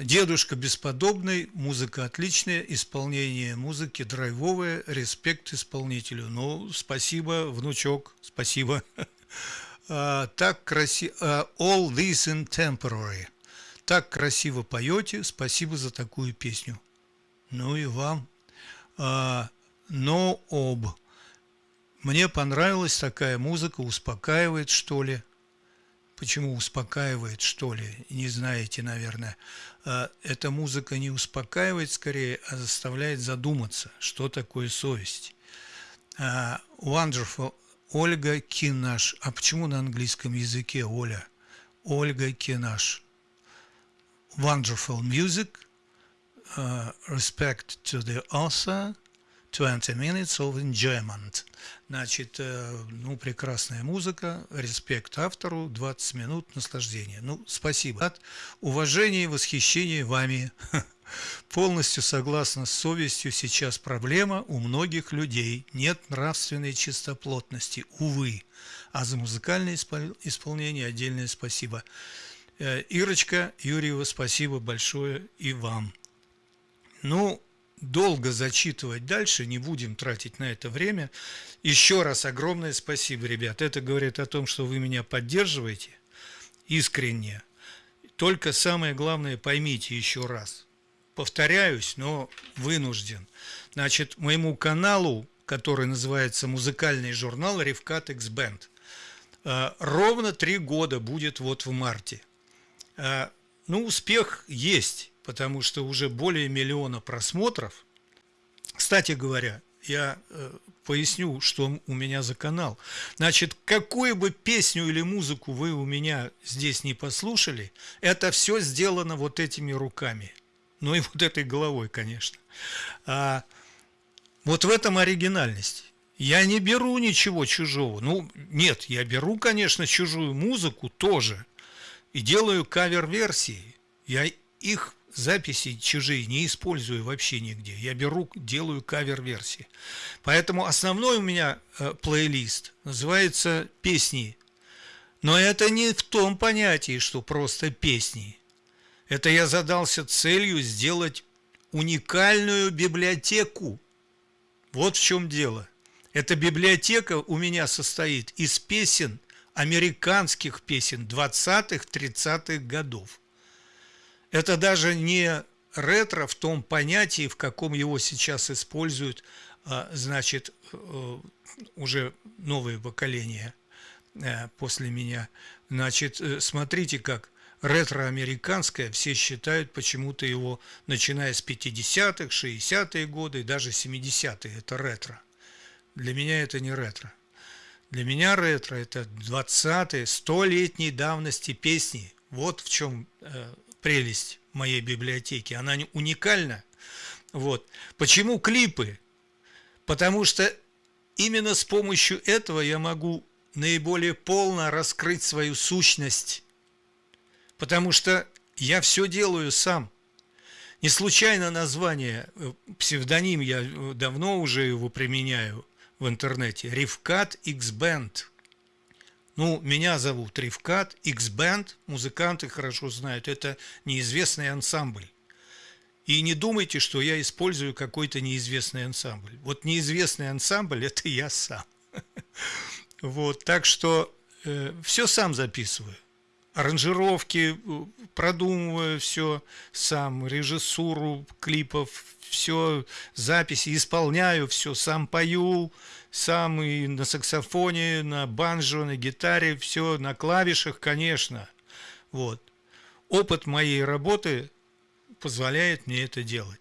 Дедушка бесподобный, музыка отличная, исполнение музыки драйвовое, респект исполнителю. Ну, спасибо, внучок, спасибо. Uh, так красиво, uh, all this in temporary. Так красиво поете, спасибо за такую песню. Ну и вам. Uh, no ob. Мне понравилась такая музыка, успокаивает, что ли. Почему успокаивает, что ли, не знаете, наверное. А, эта музыка не успокаивает скорее, а заставляет задуматься, что такое совесть. А, wonderful. Ольга Кинаш. А почему на английском языке Оля? Ольга Кинаш. Wonderful music. Uh, respect to the author. 20 minutes of enjoyment. Значит, э, ну, прекрасная музыка, респект автору, 20 минут наслаждения. Ну, спасибо. От уважения и восхищения вами. Полностью согласна с совестью, сейчас проблема у многих людей. Нет нравственной чистоплотности, увы. А за музыкальное исполнение отдельное спасибо. Э, Ирочка Юрьева, спасибо большое и вам. Ну, долго зачитывать дальше, не будем тратить на это время. Еще раз огромное спасибо, ребят. Это говорит о том, что вы меня поддерживаете искренне. Только самое главное поймите еще раз. Повторяюсь, но вынужден. Значит, моему каналу, который называется «Музыкальный журнал Ревкат X Band», э, ровно три года будет вот в марте. Э, ну, успех есть потому что уже более миллиона просмотров. Кстати говоря, я э, поясню, что у меня за канал. Значит, какую бы песню или музыку вы у меня здесь не послушали, это все сделано вот этими руками. Ну и вот этой головой, конечно. А, вот в этом оригинальность. Я не беру ничего чужого. Ну, нет, я беру, конечно, чужую музыку тоже. И делаю кавер-версии. Я их записи чужие не использую вообще нигде. Я беру, делаю кавер-версии. Поэтому основной у меня э, плейлист называется «Песни». Но это не в том понятии, что просто песни. Это я задался целью сделать уникальную библиотеку. Вот в чем дело. Эта библиотека у меня состоит из песен, американских песен 20-30-х годов. Это даже не ретро в том понятии, в каком его сейчас используют, а, значит, э, уже новые поколения э, после меня. Значит, э, смотрите как ретро-американское, все считают почему-то его, начиная с 50-х, 60-е годы, даже 70-е, это ретро. Для меня это не ретро. Для меня ретро – это 20-е, 100-летней давности песни. Вот в чем прелесть моей библиотеки. Она уникальна. Вот. Почему клипы? Потому что именно с помощью этого я могу наиболее полно раскрыть свою сущность. Потому что я все делаю сам. Не случайно название, э, псевдоним, я э, давно уже его применяю в интернете. Ривкат X-Band. Ну, меня зовут Ривкат, X-Band, музыканты хорошо знают, это неизвестный ансамбль. И не думайте, что я использую какой-то неизвестный ансамбль. Вот неизвестный ансамбль – это я сам. Вот, так что э, все сам записываю. Аранжировки, э, продумываю все сам, режиссуру клипов, все, записи, исполняю все, сам пою, сам и на саксофоне, на банджо, на гитаре, все на клавишах, конечно. Вот. Опыт моей работы позволяет мне это делать.